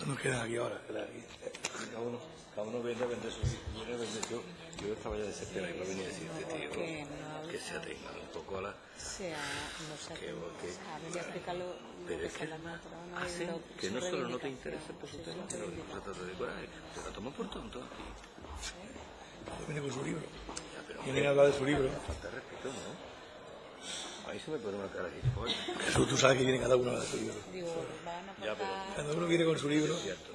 No nos quedan aquí ahora. quedan aquí. Cada uno, cada uno viene a vender su viene a vender. Yo, yo estaba ya desesperado y no venía a decirte, tío, Que no que se atengan un poco a la... sea, no sé, Que- que- ya explícalo lo Pero que es que, pero no ah, que no solo no te interesa por su tema, pero se reivindicación. trata de coraje. Te la tomas por tonto. tío. Viene con su libro. Ya, pero Viene a hablar de su libro. falta respeto, ¿no? A mí se me pone una cara aquí. Joder, Jesús, tú sabes que viene cada uno a hablar de su libro. Digo, van a Ya, pero- Cada uno viene con su libro. cierto.